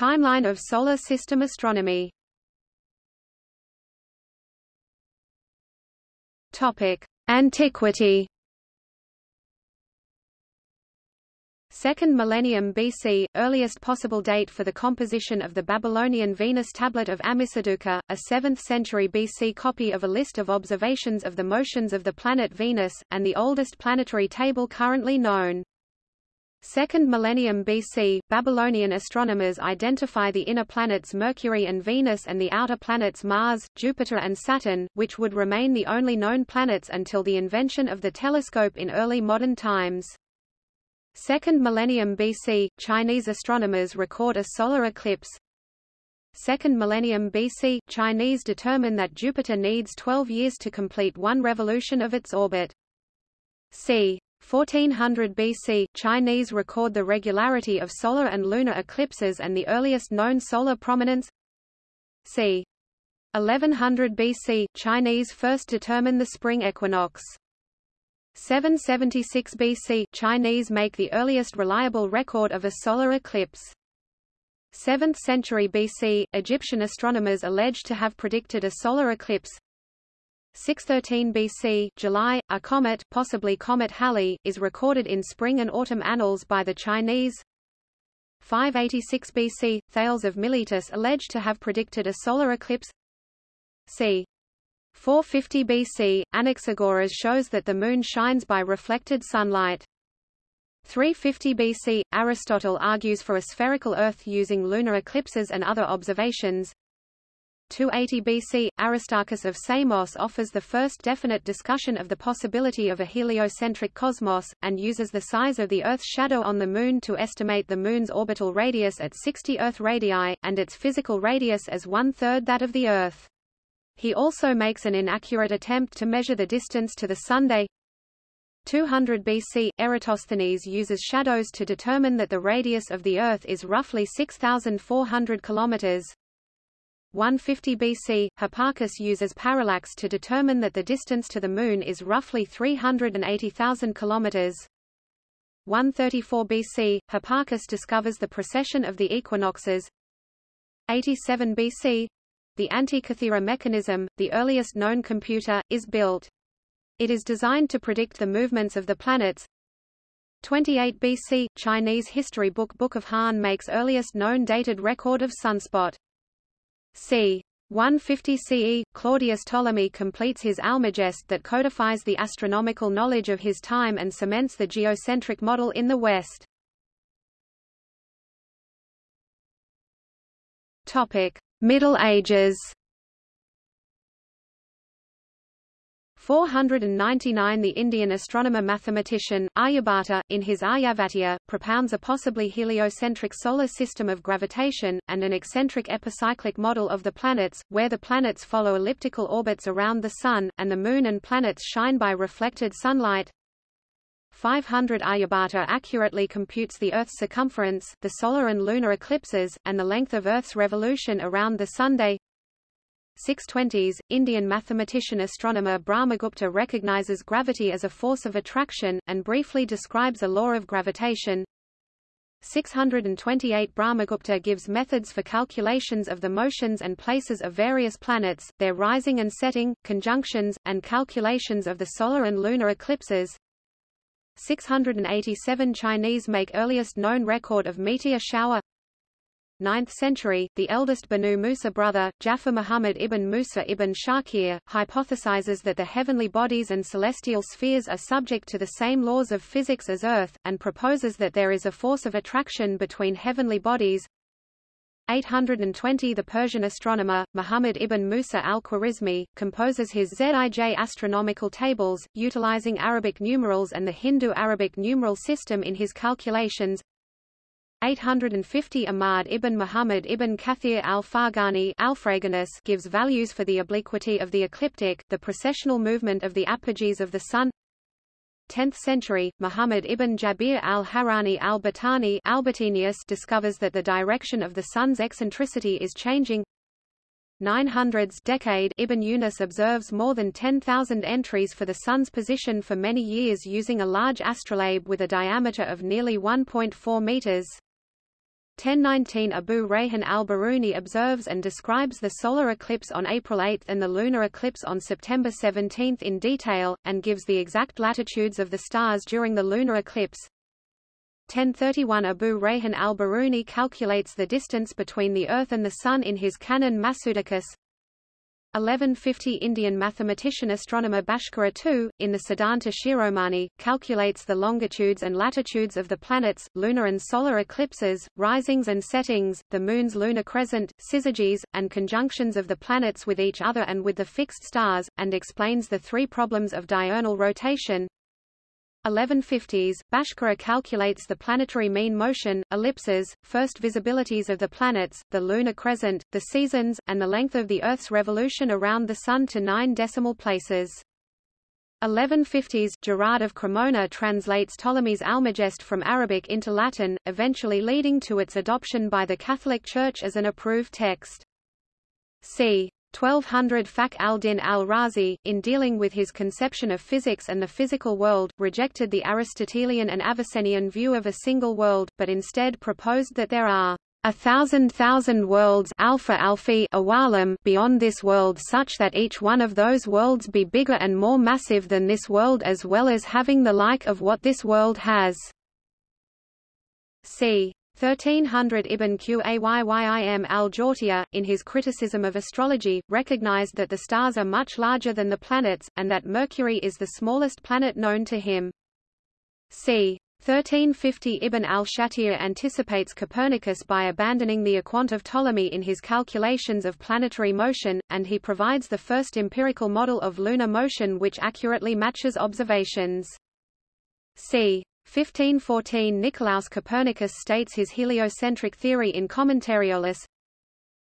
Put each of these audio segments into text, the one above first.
Timeline of Solar System astronomy Antiquity. Second millennium BC, earliest possible date for the composition of the Babylonian Venus tablet of Ammisaduqa, a 7th century BC copy of a list of observations of the motions of the planet Venus, and the oldest planetary table currently known. Second millennium BC, Babylonian astronomers identify the inner planets Mercury and Venus and the outer planets Mars, Jupiter and Saturn, which would remain the only known planets until the invention of the telescope in early modern times. Second millennium BC, Chinese astronomers record a solar eclipse. Second millennium BC, Chinese determine that Jupiter needs 12 years to complete one revolution of its orbit. c. 1400 BC, Chinese record the regularity of solar and lunar eclipses and the earliest known solar prominence. c. 1100 BC, Chinese first determine the spring equinox. 776 BC, Chinese make the earliest reliable record of a solar eclipse. 7th century BC, Egyptian astronomers alleged to have predicted a solar eclipse. 613 BC, July, a comet, possibly Comet Halley, is recorded in spring and autumn annals by the Chinese. 586 BC, Thales of Miletus alleged to have predicted a solar eclipse. c. 450 BC, Anaxagoras shows that the moon shines by reflected sunlight. 350 BC, Aristotle argues for a spherical Earth using lunar eclipses and other observations. 280 BC, Aristarchus of Samos offers the first definite discussion of the possibility of a heliocentric cosmos, and uses the size of the Earth's shadow on the Moon to estimate the Moon's orbital radius at 60 Earth radii, and its physical radius as one-third that of the Earth. He also makes an inaccurate attempt to measure the distance to the Sunday. 200 BC, Eratosthenes uses shadows to determine that the radius of the Earth is roughly 6,400 kilometers. 150 BC, Hipparchus uses parallax to determine that the distance to the Moon is roughly 380,000 kilometers. 134 BC, Hipparchus discovers the precession of the equinoxes. 87 BC, the Antikythera mechanism, the earliest known computer, is built. It is designed to predict the movements of the planets. 28 BC, Chinese history book Book of Han makes earliest known dated record of sunspot c. 150 CE, Claudius Ptolemy completes his Almagest that codifies the astronomical knowledge of his time and cements the geocentric model in the West. Topic: Middle Ages 499 The Indian astronomer-mathematician, Aryabhata, in his Aryabhatiya, propounds a possibly heliocentric solar system of gravitation, and an eccentric epicyclic model of the planets, where the planets follow elliptical orbits around the Sun, and the Moon and planets shine by reflected sunlight. 500 Aryabhata accurately computes the Earth's circumference, the solar and lunar eclipses, and the length of Earth's revolution around the Sunday. 620s, Indian mathematician-astronomer Brahmagupta recognizes gravity as a force of attraction, and briefly describes a law of gravitation. 628 Brahmagupta gives methods for calculations of the motions and places of various planets, their rising and setting, conjunctions, and calculations of the solar and lunar eclipses. 687 Chinese make earliest known record of meteor shower 9th century, the eldest Banu Musa brother, Jafar Muhammad ibn Musa ibn Shakir, hypothesizes that the heavenly bodies and celestial spheres are subject to the same laws of physics as Earth, and proposes that there is a force of attraction between heavenly bodies. 820 The Persian astronomer, Muhammad ibn Musa al-Khwarizmi, composes his Zij astronomical tables, utilizing Arabic numerals and the Hindu-Arabic numeral system in his calculations. 850 Ahmad ibn Muhammad ibn Kathir al-Farghani gives values for the obliquity of the ecliptic, the precessional movement of the apogees of the Sun 10th century, Muhammad ibn Jabir al-Harani al-Batani discovers that the direction of the Sun's eccentricity is changing 900s decade Ibn Yunus observes more than 10,000 entries for the Sun's position for many years using a large astrolabe with a diameter of nearly 1.4 meters. 1019 Abu Rayhan al-Biruni observes and describes the solar eclipse on April 8 and the lunar eclipse on September 17 in detail, and gives the exact latitudes of the stars during the lunar eclipse. 1031 Abu Rayhan al-Biruni calculates the distance between the Earth and the Sun in his Canon Masudicus. 1150 Indian mathematician astronomer Bhaskara II, in the Siddhanta Shiromani, calculates the longitudes and latitudes of the planets, lunar and solar eclipses, risings and settings, the Moon's lunar crescent, syzygies, and conjunctions of the planets with each other and with the fixed stars, and explains the three problems of diurnal rotation. 1150s, Bhaskara calculates the planetary mean motion, ellipses, first visibilities of the planets, the lunar crescent, the seasons, and the length of the Earth's revolution around the Sun to nine decimal places. 1150s, Gerard of Cremona translates Ptolemy's Almagest from Arabic into Latin, eventually leading to its adoption by the Catholic Church as an approved text. c. 1200 Fakhr al-Din al-Razi, in dealing with his conception of physics and the physical world, rejected the Aristotelian and Avicennian view of a single world, but instead proposed that there are a thousand thousand worlds alpha alphi awalim beyond this world such that each one of those worlds be bigger and more massive than this world as well as having the like of what this world has. c. 1300 Ibn Qayyim al-Jawziyya, in his criticism of astrology, recognized that the stars are much larger than the planets, and that Mercury is the smallest planet known to him. c. 1350 Ibn al-Shatir anticipates Copernicus by abandoning the equant of Ptolemy in his calculations of planetary motion, and he provides the first empirical model of lunar motion which accurately matches observations. c. 1514 Nicolaus Copernicus states his heliocentric theory in Commentariolus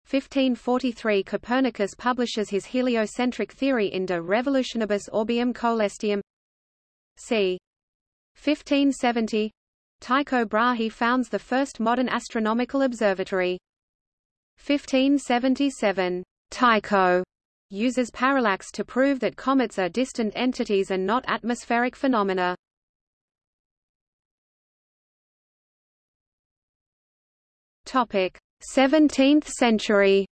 1543 Copernicus publishes his heliocentric theory in De Revolutionibus Orbium Coelestium c. 1570 Tycho Brahe founds the first modern astronomical observatory. 1577 Tycho uses parallax to prove that comets are distant entities and not atmospheric phenomena. Topic: 17th century.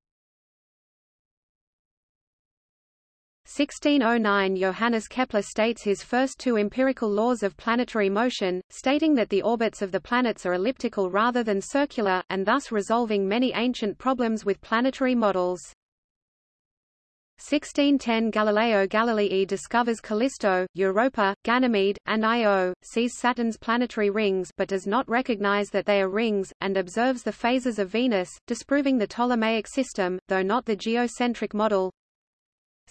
1609 Johannes Kepler states his first two empirical laws of planetary motion, stating that the orbits of the planets are elliptical rather than circular, and thus resolving many ancient problems with planetary models. 1610 Galileo Galilei discovers Callisto, Europa, Ganymede, and Io, sees Saturn's planetary rings but does not recognize that they are rings, and observes the phases of Venus, disproving the Ptolemaic system, though not the geocentric model.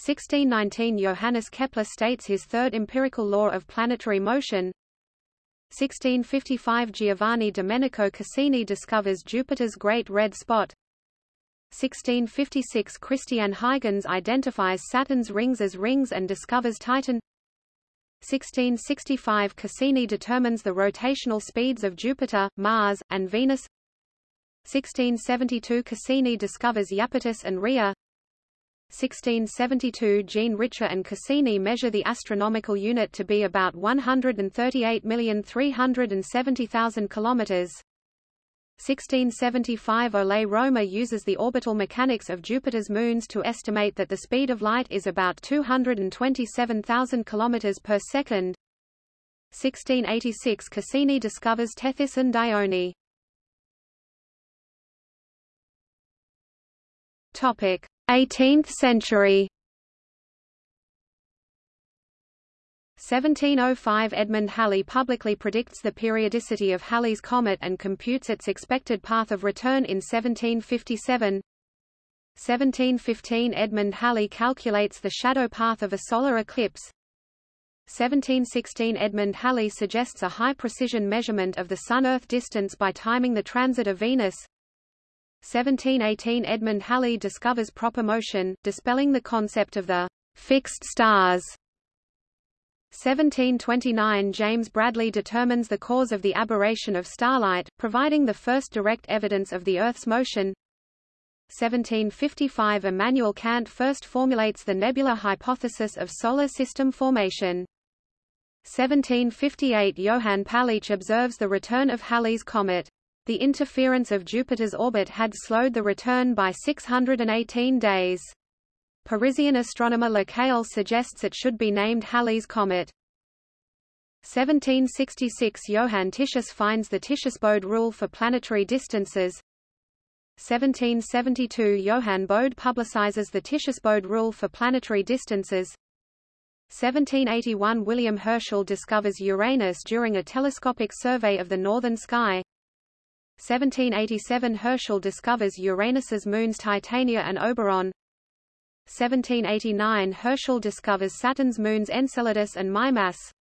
1619 Johannes Kepler states his third empirical law of planetary motion. 1655 Giovanni Domenico Cassini discovers Jupiter's Great Red Spot. 1656 Christian Huygens identifies Saturn's rings as rings and discovers Titan. 1665 Cassini determines the rotational speeds of Jupiter, Mars, and Venus. 1672 Cassini discovers Iapetus and Rhea. 1672 Jean Richer and Cassini measure the astronomical unit to be about 138,370,000 kilometers 1675 Ole Rømer uses the orbital mechanics of Jupiter's moons to estimate that the speed of light is about 227,000 km per second. 1686 Cassini discovers Tethys and Dione. Topic: 18th century. 1705 Edmund Halley publicly predicts the periodicity of Halley's comet and computes its expected path of return in 1757. 1715 Edmund Halley calculates the shadow path of a solar eclipse. 1716 Edmund Halley suggests a high-precision measurement of the Sun-Earth distance by timing the transit of Venus. 1718 Edmund Halley discovers proper motion, dispelling the concept of the fixed stars 1729 James Bradley determines the cause of the aberration of starlight, providing the first direct evidence of the Earth's motion. 1755 Immanuel Kant first formulates the nebular hypothesis of solar system formation. 1758 Johann Palitzsch observes the return of Halley's comet. The interference of Jupiter's orbit had slowed the return by 618 days. Parisian astronomer Lacaille suggests it should be named Halley's Comet. 1766 Johann Titius finds the Titius-Bode rule for planetary distances. 1772 Johann Bode publicizes the Titius-Bode rule for planetary distances. 1781 William Herschel discovers Uranus during a telescopic survey of the northern sky. 1787 Herschel discovers Uranus's moons Titania and Oberon. 1789 Herschel discovers Saturn's moons Enceladus and Mimas.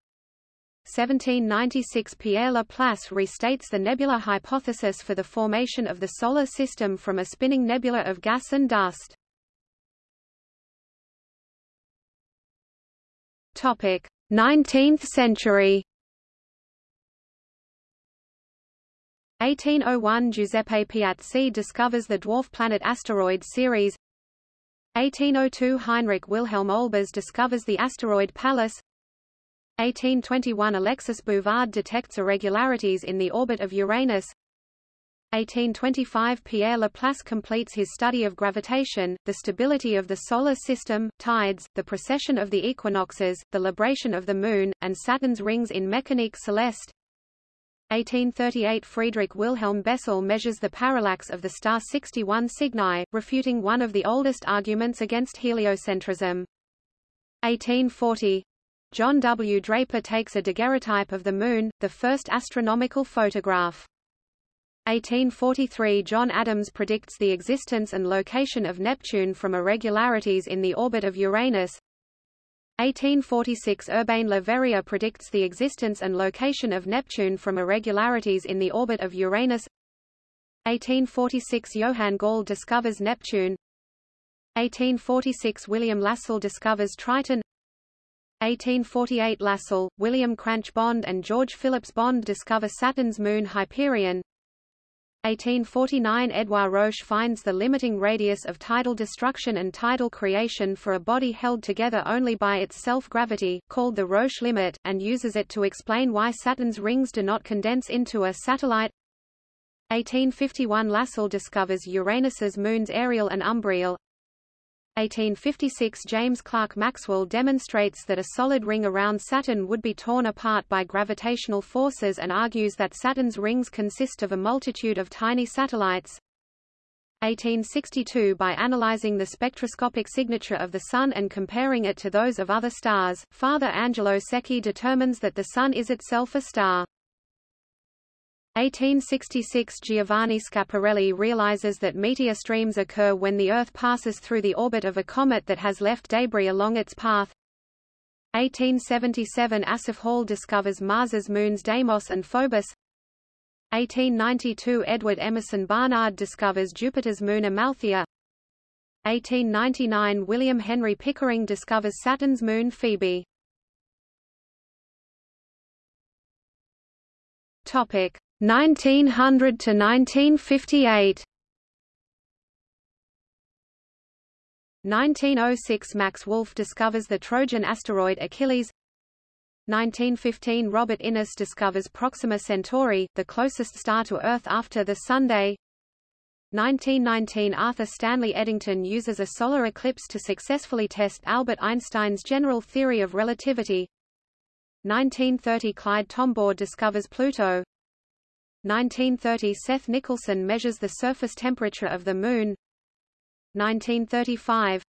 1796 Pierre Laplace restates the nebula hypothesis for the formation of the Solar System from a spinning nebula of gas and dust. Topic: 19th century. 1801 Giuseppe Piazzi discovers the dwarf planet asteroid Ceres. 1802 Heinrich Wilhelm Olbers discovers the asteroid Pallas. 1821 Alexis Bouvard detects irregularities in the orbit of Uranus 1825 Pierre Laplace completes his study of gravitation, the stability of the Solar System, tides, the precession of the equinoxes, the libration of the Moon, and Saturn's rings in Mécanique Céleste 1838 Friedrich Wilhelm Bessel measures the parallax of the star 61 Cygni, refuting one of the oldest arguments against heliocentrism. 1840 John W. Draper takes a daguerreotype of the Moon, the first astronomical photograph. 1843 John Adams predicts the existence and location of Neptune from irregularities in the orbit of Uranus. 1846 Urbain Le Verrier predicts the existence and location of Neptune from irregularities in the orbit of Uranus. 1846 Johann Galle discovers Neptune. 1846 William Lassell discovers Triton. 1848 Lassell, William Cranch Bond and George Phillips Bond discover Saturn's moon Hyperion. 1849 Edouard Roche finds the limiting radius of tidal destruction and tidal creation for a body held together only by its self-gravity, called the Roche limit, and uses it to explain why Saturn's rings do not condense into a satellite. 1851 Lassell discovers Uranus's moons Ariel and Umbriel. 1856 James Clerk Maxwell demonstrates that a solid ring around Saturn would be torn apart by gravitational forces and argues that Saturn's rings consist of a multitude of tiny satellites. 1862 By analyzing the spectroscopic signature of the Sun and comparing it to those of other stars, Father Angelo Secchi determines that the Sun is itself a star. 1866 Giovanni Schiaparelli realizes that meteor streams occur when the Earth passes through the orbit of a comet that has left debris along its path. 1877 Asaph Hall discovers Mars's moons Deimos and Phobos. 1892 Edward Emerson Barnard discovers Jupiter's moon Amalthea. 1899 William Henry Pickering discovers Saturn's moon Phoebe. Topic 1900 to 1958 1906 Max Wolf discovers the Trojan asteroid Achilles. 1915 Robert Innes discovers Proxima Centauri, the closest star to Earth after the Sunday 1919 Arthur Stanley Eddington uses a solar eclipse to successfully test Albert Einstein's general theory of relativity. 1930 Clyde Tombaugh discovers Pluto 1930 Seth Nicholson measures the surface temperature of the Moon 1935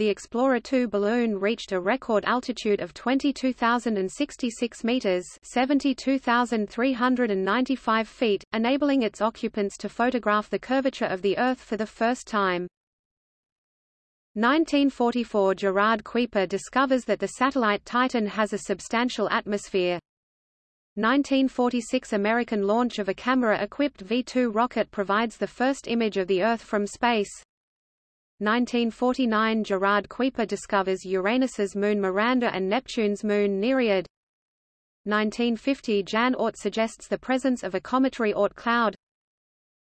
the Explorer 2 balloon reached a record altitude of 22,066 meters (72,395 feet), enabling its occupants to photograph the curvature of the Earth for the first time. 1944 Gerard Kuiper discovers that the satellite Titan has a substantial atmosphere. 1946 American launch of a camera-equipped V-2 rocket provides the first image of the Earth from space. 1949 Gerard Kuiper discovers Uranus's moon Miranda and Neptune's moon Nereid. 1950 Jan Oort suggests the presence of a cometary Oort cloud.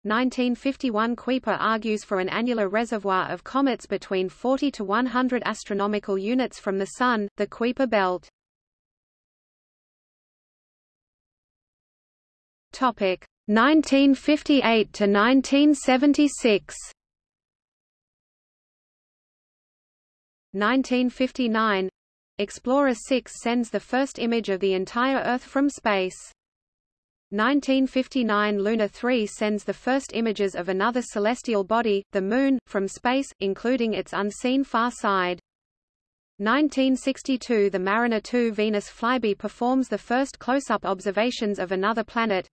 1951 Kuiper argues for an annular reservoir of comets between 40 to 100 astronomical units from the Sun, the Kuiper belt. Topic 1958 to 1976 1959 Explorer 6 sends the first image of the entire Earth from space. 1959 Luna 3 sends the first images of another celestial body, the Moon, from space, including its unseen far side. 1962 The Mariner 2 Venus flyby performs the first close-up observations of another planet.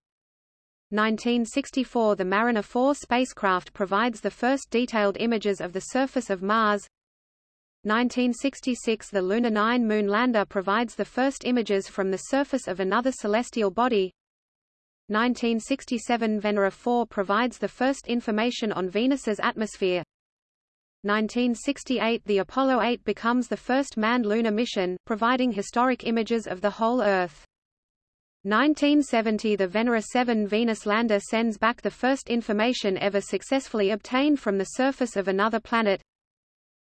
1964 The Mariner 4 spacecraft provides the first detailed images of the surface of Mars. 1966 The Luna 9 moon lander provides the first images from the surface of another celestial body. 1967 Venera 4 provides the first information on Venus's atmosphere. 1968 The Apollo 8 becomes the first manned lunar mission, providing historic images of the whole Earth. 1970 The Venera 7 Venus lander sends back the first information ever successfully obtained from the surface of another planet.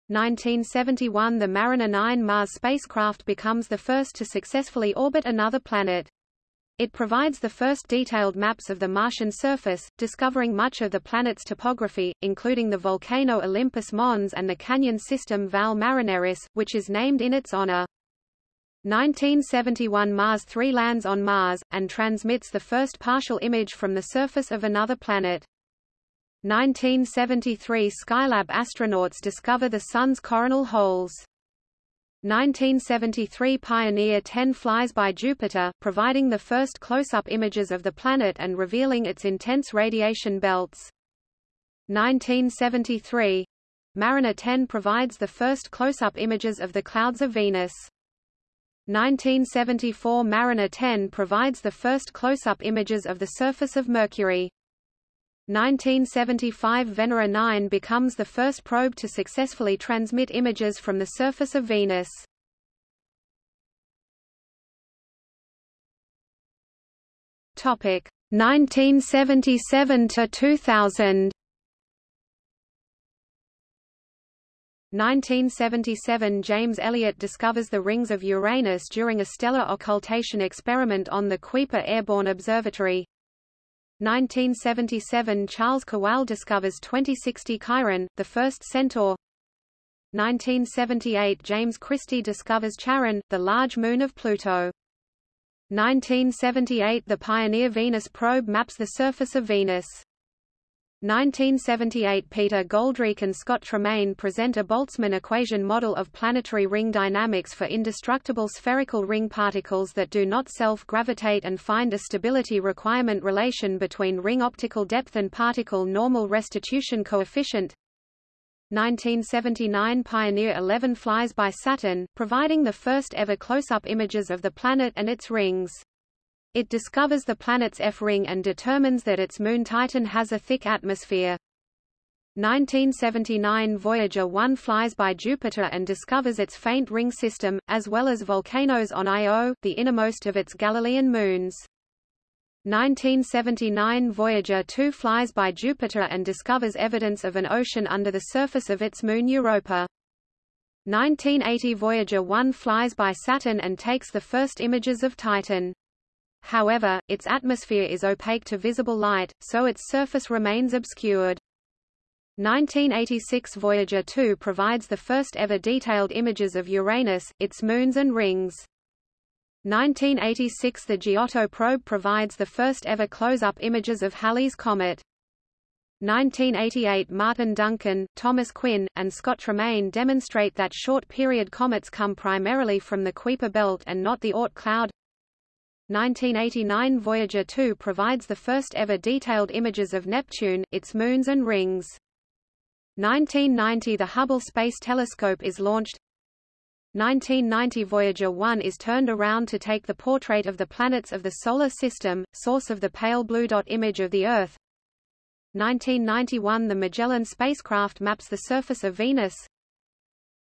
1971 The Mariner 9 Mars spacecraft becomes the first to successfully orbit another planet. It provides the first detailed maps of the Martian surface, discovering much of the planet's topography, including the volcano Olympus Mons and the canyon system Valles Marineris, which is named in its honor. 1971 Mars 3 lands on Mars, and transmits the first partial image from the surface of another planet. 1973 Skylab astronauts discover the Sun's coronal holes. 1973 Pioneer 10 flies by Jupiter, providing the first close-up images of the planet and revealing its intense radiation belts. 1973 Mariner 10 provides the first close-up images of the clouds of Venus. 1974 Mariner 10 provides the first close-up images of the surface of Mercury. 1975 Venera 9 becomes the first probe to successfully transmit images from the surface of Venus. Topic 1977 to 2000. 1977 James Elliott discovers the rings of Uranus during a stellar occultation experiment on the Kuiper Airborne Observatory. 1977 Charles Kowal discovers 2060 Chiron, the first centaur. 1978 James Christy discovers Charon, the large moon of Pluto. 1978 The Pioneer Venus probe maps the surface of Venus. 1978 Peter Goldreich and Scott Tremaine present a Boltzmann equation model of planetary ring dynamics for indestructible spherical ring particles that do not self-gravitate and find a stability requirement relation between ring optical depth and particle normal restitution coefficient. 1979 Pioneer 11 flies by Saturn, providing the first ever close-up images of the planet and its rings. It discovers the planet's F-ring and determines that its moon Titan has a thick atmosphere. 1979 Voyager 1 flies by Jupiter and discovers its faint ring system, as well as volcanoes on Io, the innermost of its Galilean moons. 1979 Voyager 2 flies by Jupiter and discovers evidence of an ocean under the surface of its moon Europa. 1980 Voyager 1 flies by Saturn and takes the first images of Titan. However, its atmosphere is opaque to visible light, so its surface remains obscured. 1986 Voyager 2 provides the first ever detailed images of Uranus, its moons and rings. 1986 The Giotto probe provides the first ever close-up images of Halley's Comet. 1988 Martin Duncan, Thomas Quinn, and Scott Tremaine demonstrate that short-period comets come primarily from the Kuiper belt and not the Oort cloud. 1989 Voyager 2 provides the first ever detailed images of Neptune, its moons and rings. 1990 The Hubble Space Telescope is launched 1990 Voyager 1 is turned around to take the portrait of the planets of the Solar System, source of the pale blue dot image of the Earth. 1991 The Magellan spacecraft maps the surface of Venus.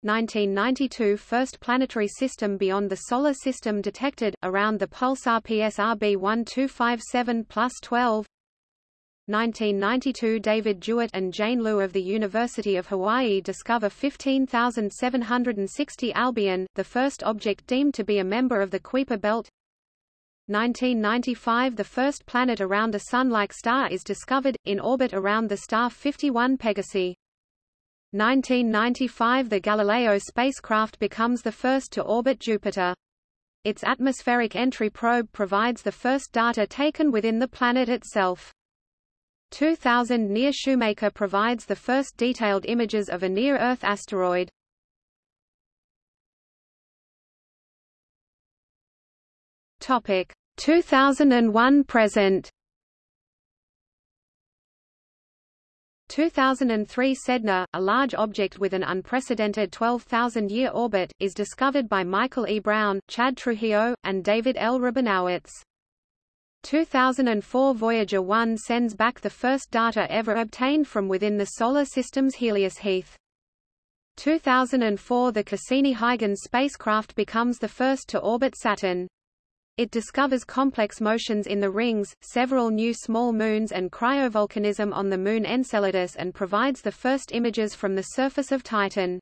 1992 First planetary system beyond the Solar System detected, around the pulsar PSRB 1257 plus 12 1992 David Jewitt and Jane Liu of the University of Hawaii discover 15,760 Albion, the first object deemed to be a member of the Kuiper belt 1995 – The first planet around a Sun-like star is discovered, in orbit around the star 51 Pegasi. 1995 – The Galileo spacecraft becomes the first to orbit Jupiter. Its atmospheric entry probe provides the first data taken within the planet itself. 2000 NEAR Shoemaker provides the first detailed images of a near-Earth asteroid. Topic 2001 present 2003 Sedna, a large object with an unprecedented 12,000-year orbit, is discovered by Michael E. Brown, Chad Trujillo, and David L. Rabinowitz. 2004 Voyager 1 sends back the first data ever obtained from within the Solar System's heliosheath. 2004 The Cassini-Huygens spacecraft becomes the first to orbit Saturn. It discovers complex motions in the rings, several new small moons and cryovolcanism on the moon Enceladus and provides the first images from the surface of Titan.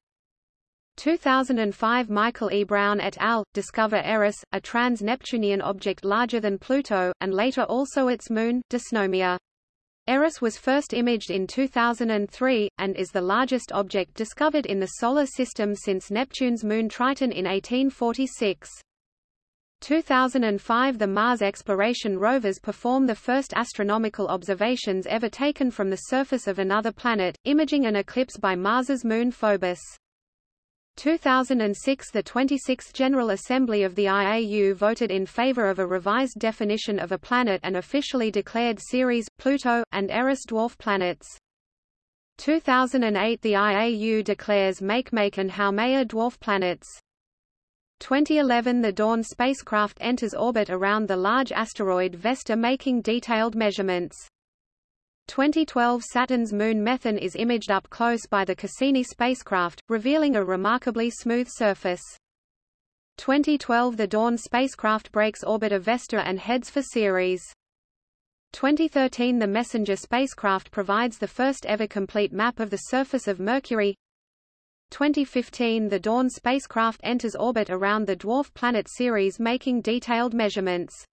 2005 Michael E. Brown et al. discover Eris, a trans-Neptunian object larger than Pluto, and later also its moon, Dysnomia. Eris was first imaged in 2003, and is the largest object discovered in the Solar System since Neptune's moon Triton in 1846. 2005 The Mars exploration rovers perform the first astronomical observations ever taken from the surface of another planet, imaging an eclipse by Mars's moon Phobos. 2006 The 26th General Assembly of the IAU voted in favor of a revised definition of a planet and officially declared Ceres, Pluto, and Eris dwarf planets. 2008 The IAU declares Makemake and Haumea dwarf planets. 2011 The Dawn spacecraft enters orbit around the large asteroid Vesta making detailed measurements. 2012 Saturn's moon Methone is imaged up close by the Cassini spacecraft, revealing a remarkably smooth surface. 2012 The Dawn spacecraft breaks orbit of Vesta and heads for Ceres. 2013 The Messenger spacecraft provides the first ever complete map of the surface of Mercury. 2015 The Dawn spacecraft enters orbit around the dwarf planet Ceres making detailed measurements.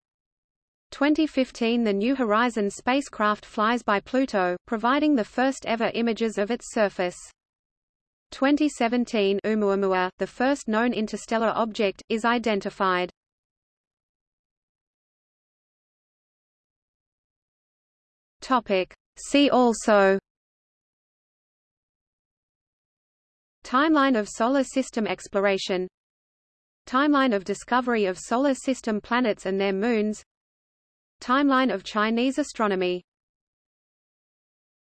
2015 The New Horizons spacecraft flies by Pluto, providing the first ever images of its surface. 2017 Oumuamua, the first known interstellar object, is identified. Topic. See also Timeline of Solar System exploration Timeline of discovery of Solar System planets and their moons Timeline of Chinese astronomy